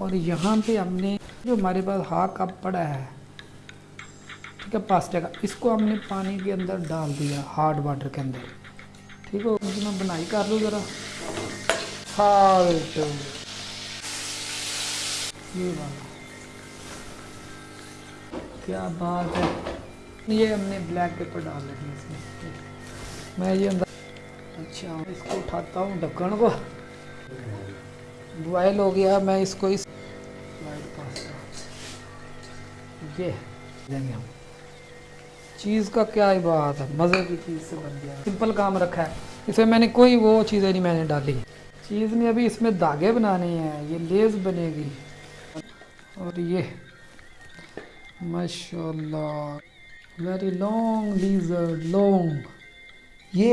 اور یہاں پہ ہم نے جو ہمارے پاس ہاک کپ پڑا ہے، ٹھیک ہے پاستے کا، اس کو ہم نے پانی کے اندر ڈال دیا، ہارڈ واٹر کے اندر۔ ٹھیک ہے مجھے میں بنائی کر لوں ذرا۔ ہاں، سالٹ یہ والا کیا بات ہے؟ یہ ہم نے بلیک پیپر ڈال رہی اس میں۔ میں یہ اندر اچھا اس کو اٹھاتا ہوں، ڈھکن کو۔ بوائل ہو گیا، میں اس کو اس وائٹ پاستا یہ دیں گے یعنی ہم۔ چیز کا کیا ہی بات ہے؟ مزے کی چیز سے بن گیا۔ سمپل کام رکھا ہے۔ اس میں میں نے کوئی وہ چیزیں نہیں میں نے ڈالی۔ چیز میں ابھی اس میں دھاگے بنانے ہیں۔ یہ لیز بنے گی۔ اور یہ۔ ماشاء اللہ ویری لانگ لیزر لانگ